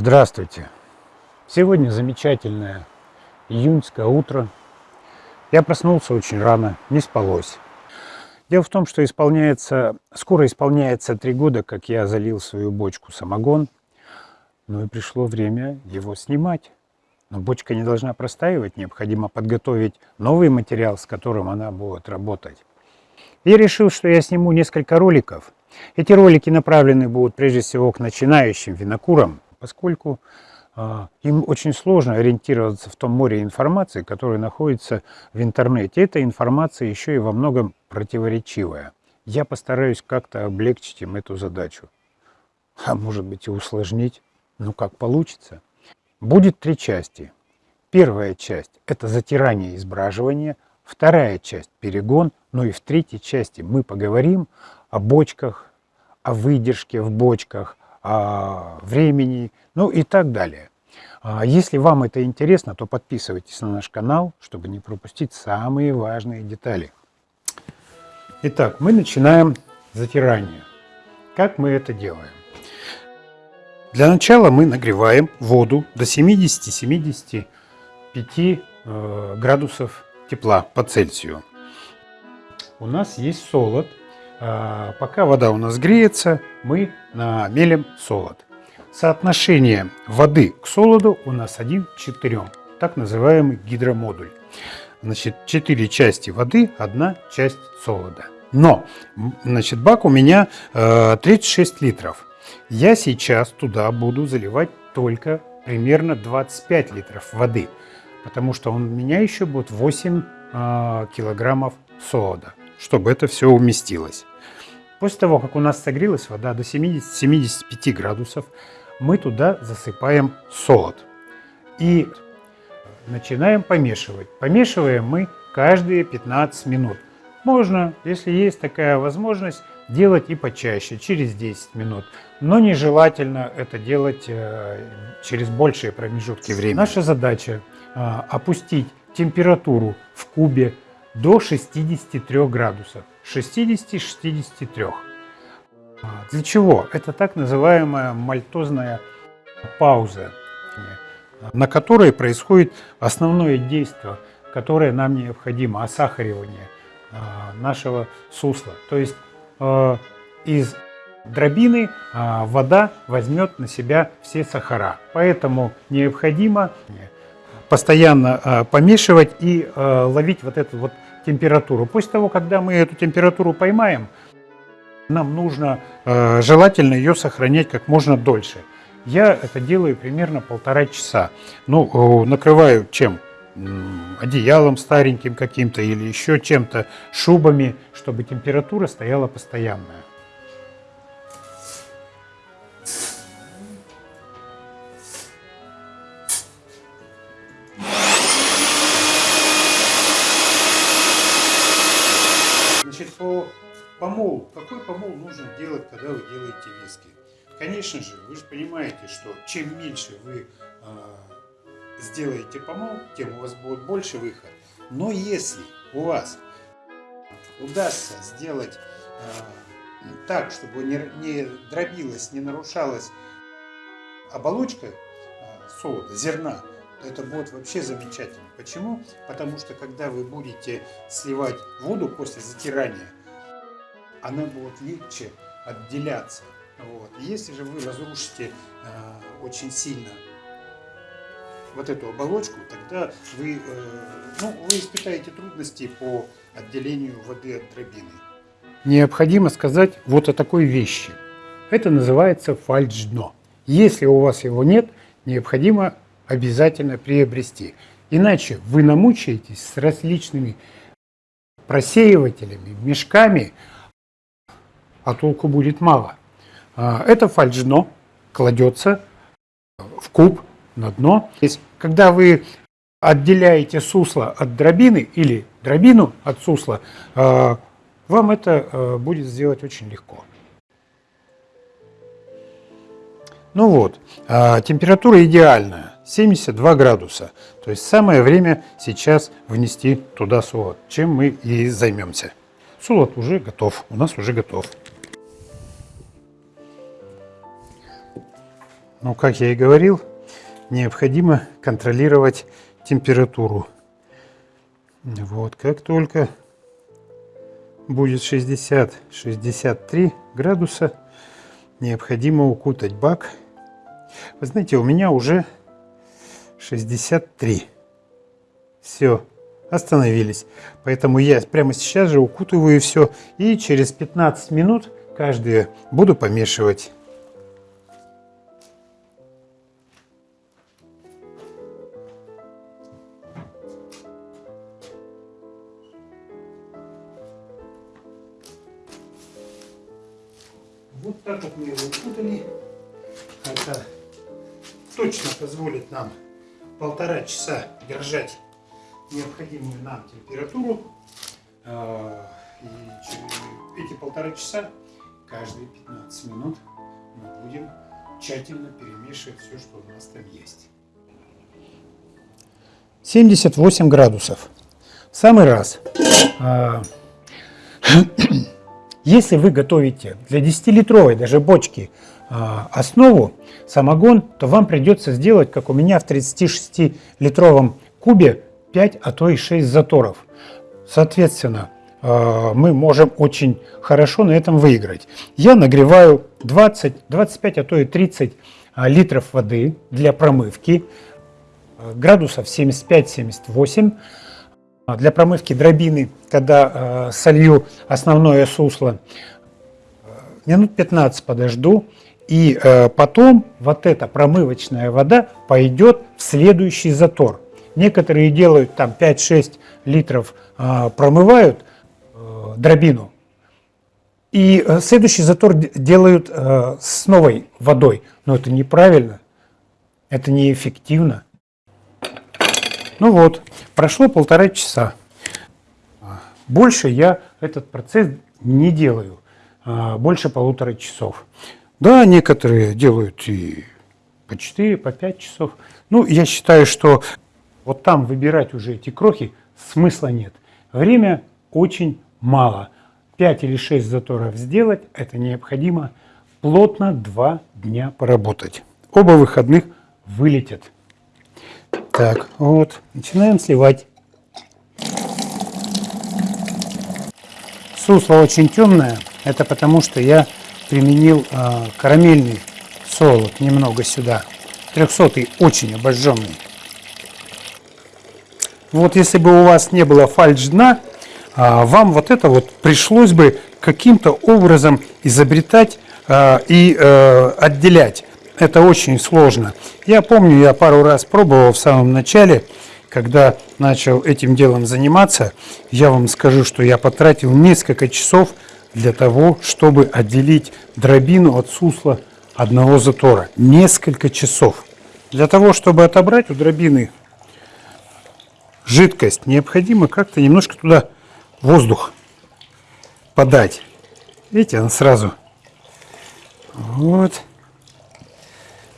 Здравствуйте! Сегодня замечательное июньское утро. Я проснулся очень рано, не спалось. Дело в том, что исполняется, скоро исполняется три года, как я залил свою бочку самогон. Ну и пришло время его снимать. Но бочка не должна простаивать, необходимо подготовить новый материал, с которым она будет работать. Я решил, что я сниму несколько роликов. Эти ролики направлены будут прежде всего к начинающим винокурам, поскольку э, им очень сложно ориентироваться в том море информации, которая находится в интернете. Эта информация еще и во многом противоречивая. Я постараюсь как-то облегчить им эту задачу. А может быть и усложнить. Ну как получится. Будет три части. Первая часть – это затирание и избраживание. Вторая часть – перегон. Ну и в третьей части мы поговорим о бочках, о выдержке в бочках, времени, ну и так далее. А если вам это интересно, то подписывайтесь на наш канал, чтобы не пропустить самые важные детали. Итак, мы начинаем затирание. Как мы это делаем? Для начала мы нагреваем воду до 70-75 э, градусов тепла по Цельсию. У нас есть солод, а, пока вода у нас греется, мы намелим солод. Соотношение воды к солоду у нас 1 к 4, так называемый гидромодуль. Значит, 4 части воды, 1 часть солода. Но, значит, бак у меня э, 36 литров. Я сейчас туда буду заливать только примерно 25 литров воды, потому что у меня еще будет 8 э, килограммов солода, чтобы это все уместилось. После того, как у нас согрелась вода до 70-75 градусов, мы туда засыпаем солод. И начинаем помешивать. Помешиваем мы каждые 15 минут. Можно, если есть такая возможность, делать и почаще, через 10 минут. Но нежелательно это делать э, через большие промежутки времени. Наша задача э, опустить температуру в кубе до 63 градусов. 60-63. А, для чего? Это так называемая мальтозная пауза, на которой происходит основное действие, которое нам необходимо, осахаривание а, нашего сусла. То есть а, из дробины вода возьмет на себя все сахара. Поэтому необходимо постоянно помешивать и ловить вот эту вот температуру. После того, когда мы эту температуру поймаем, нам нужно э, желательно ее сохранять как можно дольше. Я это делаю примерно полтора часа. Ну, э, накрываю чем? одеялом стареньким каким-то или еще чем-то, шубами, чтобы температура стояла постоянная. Помол. Какой помол нужно делать, когда вы делаете виски? Конечно же, вы же понимаете, что чем меньше вы э, сделаете помол, тем у вас будет больше выход. Но если у вас удастся сделать э, так, чтобы не, не дробилась, не нарушалась оболочка э, солода, зерна, это будет вообще замечательно. Почему? Потому что когда вы будете сливать воду после затирания, она будет легче отделяться. Вот. Если же вы разрушите э, очень сильно вот эту оболочку, тогда вы, э, ну, вы испытаете трудности по отделению воды от дробины. Необходимо сказать вот о такой вещи. Это называется фальш-дно. Если у вас его нет, необходимо обязательно приобрести. Иначе вы намучаетесь с различными просеивателями, мешками, а толку будет мало. А, это фальшдно кладется в куб на дно. Когда вы отделяете сусло от дробины или дробину от сусла, а, вам это э, будет сделать очень легко. Ну вот, а, температура идеальная, 72 градуса. То есть самое время сейчас внести туда солод, чем мы и займемся. Солод уже готов, у нас уже готов. Ну, как я и говорил, необходимо контролировать температуру. Вот, как только будет 60-63 градуса, необходимо укутать бак. Вы знаете, у меня уже 63. Все, остановились. Поэтому я прямо сейчас же укутываю все и через 15 минут каждое буду помешивать. Полтора часа держать необходимую нам температуру. А, и эти полтора часа, каждые 15 минут мы будем тщательно перемешивать все, что у нас там есть. 78 градусов. самый раз. А, если вы готовите для 10-литровой даже бочки основу, самогон, то вам придется сделать, как у меня в 36-литровом кубе, 5, а то и 6 заторов. Соответственно, а, мы можем очень хорошо на этом выиграть. Я нагреваю 20, 25, а то и 30 а, литров воды для промывки, градусов 75-78. Для промывки дробины, когда солью основное сусло, минут 15 подожду, и э, потом вот эта промывочная вода пойдет в следующий затор. Некоторые делают там 5-6 литров, э, промывают э, дробину. И э, следующий затор делают э, с новой водой. Но это неправильно, это неэффективно. Ну вот, прошло полтора часа. Больше я этот процесс не делаю, э, больше полутора часов. Да, некоторые делают и по 4, по 5 часов. Ну, я считаю, что вот там выбирать уже эти крохи смысла нет. Время очень мало. 5 или 6 заторов сделать, это необходимо плотно 2 дня поработать. Оба выходных вылетят. Так, вот, начинаем сливать. Сусло очень темное, это потому что я применил э, карамельный солод немного сюда. 300 очень обожженный. Вот если бы у вас не было фальш дна, э, вам вот это вот пришлось бы каким-то образом изобретать э, и э, отделять. Это очень сложно. Я помню, я пару раз пробовал в самом начале, когда начал этим делом заниматься, я вам скажу, что я потратил несколько часов для того, чтобы отделить дробину от сусла одного затора. Несколько часов. Для того, чтобы отобрать у дробины жидкость, необходимо как-то немножко туда воздух подать. Видите, она сразу. Вот.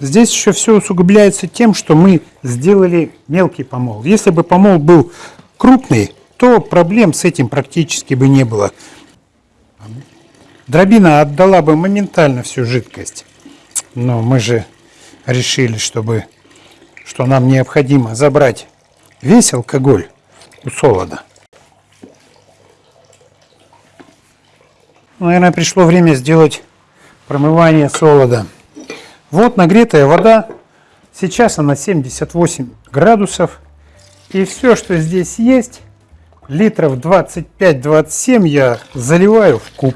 Здесь еще все усугубляется тем, что мы сделали мелкий помол. Если бы помол был крупный, то проблем с этим практически бы не было. Дробина отдала бы моментально всю жидкость. Но мы же решили, чтобы, что нам необходимо забрать весь алкоголь у солода. Наверное, пришло время сделать промывание солода. Вот нагретая вода. Сейчас она 78 градусов. И все, что здесь есть, литров 25-27 я заливаю в куб.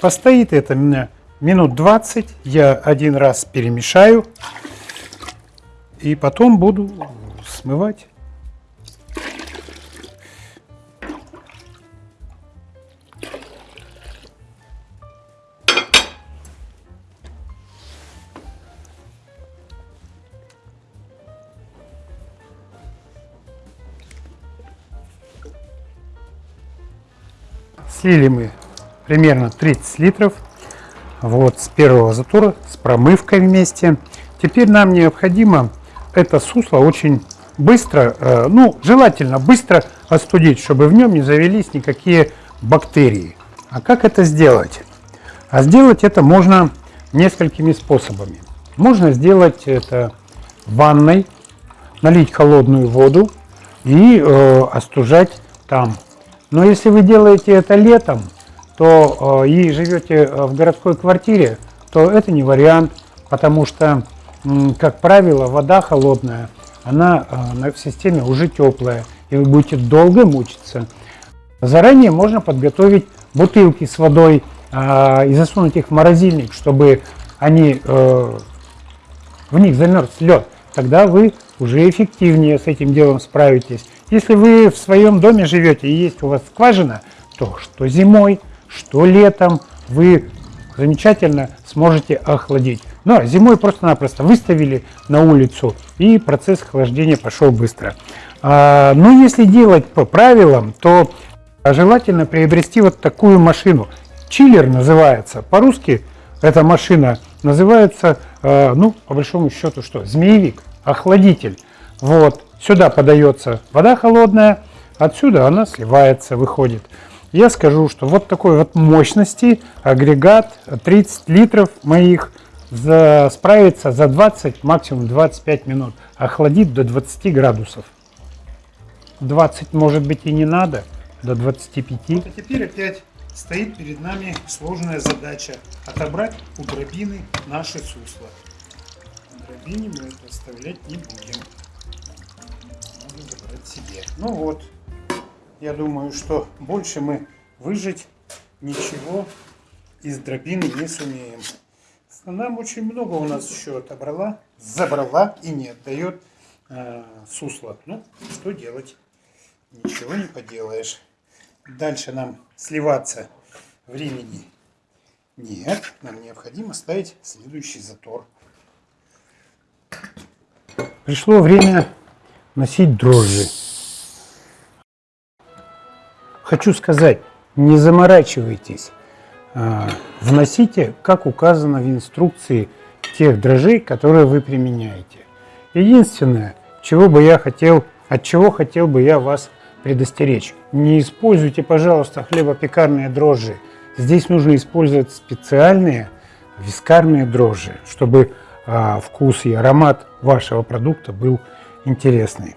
Постоит это меня минут 20. Я один раз перемешаю. И потом буду смывать. Слили мы примерно 30 литров. Вот с первого затора, с промывкой вместе. Теперь нам необходимо это сусло очень быстро, э, ну, желательно быстро остудить, чтобы в нем не завелись никакие бактерии. А как это сделать? А сделать это можно несколькими способами. Можно сделать это ванной, налить холодную воду и э, остужать там. Но если вы делаете это летом, то э, и живете э, в городской квартире, то это не вариант, потому что, как правило, вода холодная, она э, в системе уже теплая, и вы будете долго мучиться. Заранее можно подготовить бутылки с водой и засунуть их в морозильник, чтобы они, в них замерз лед. Тогда вы уже эффективнее с этим делом справитесь. Если вы в своем доме живете и есть у вас скважина, то что зимой, что летом вы замечательно сможете охладить. Но зимой просто-напросто выставили на улицу и процесс охлаждения пошел быстро. А, но если делать по правилам, то желательно приобрести вот такую машину. Чиллер называется. По-русски эта машина называется, а, ну, по большому счету, что? Змеевик, охладитель. Вот, сюда подается вода холодная, отсюда она сливается, выходит я скажу, что вот такой вот мощности агрегат 30 литров моих за, справится за 20, максимум 25 минут. Охладит до 20 градусов. 20 может быть и не надо, до 25. Вот, а теперь опять стоит перед нами сложная задача отобрать у дробины наши сусла. Дробине мы это оставлять не будем. Надо забрать себе. Ну вот, я думаю, что больше мы выжить ничего из дробины не сумеем. Нам очень много у нас еще отобрала, забрала и не отдает э, сусло. Ну, что делать? Ничего не поделаешь. Дальше нам сливаться времени нет. Нам необходимо ставить следующий затор. Пришло время носить дрожжи. Хочу сказать, не заморачивайтесь, а, вносите, как указано в инструкции, тех дрожжей, которые вы применяете. Единственное, чего бы я хотел, от чего хотел бы я вас предостеречь. Не используйте, пожалуйста, хлебопекарные дрожжи. Здесь нужно использовать специальные вискарные дрожжи, чтобы а, вкус и аромат вашего продукта был интересный.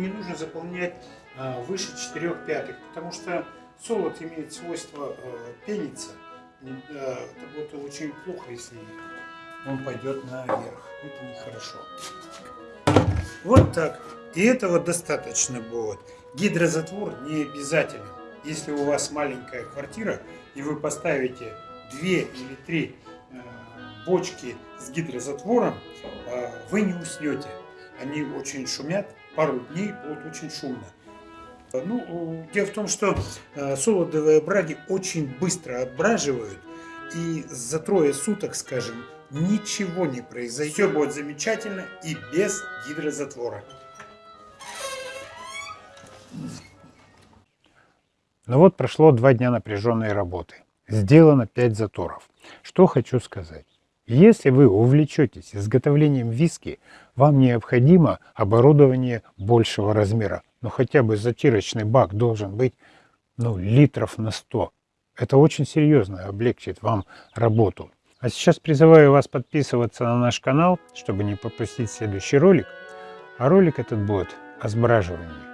Не нужно заполнять а, выше 4 пятых, потому что солод имеет свойство а, пениться. Это будет очень плохо, если он пойдет наверх. Это нехорошо. Вот так. И этого достаточно будет. Гидрозатвор не обязателен. Если у вас маленькая квартира, и вы поставите 2 или 3 бочки с гидрозатвором, а, вы не уснете. Они очень шумят, пару дней будут очень шумно. Ну, дело в том, что а, солодовые браги очень быстро отбраживают, и за трое суток, скажем, ничего не произойдет. Все будет замечательно и без гидрозатвора. Ну вот прошло два дня напряженной работы. Сделано 5 заторов. Что хочу сказать. Если вы увлечетесь изготовлением виски, вам необходимо оборудование большего размера. Но хотя бы затирочный бак должен быть ну, литров на 100. Это очень серьезно облегчит вам работу. А сейчас призываю вас подписываться на наш канал, чтобы не пропустить следующий ролик. А ролик этот будет о сбраживании.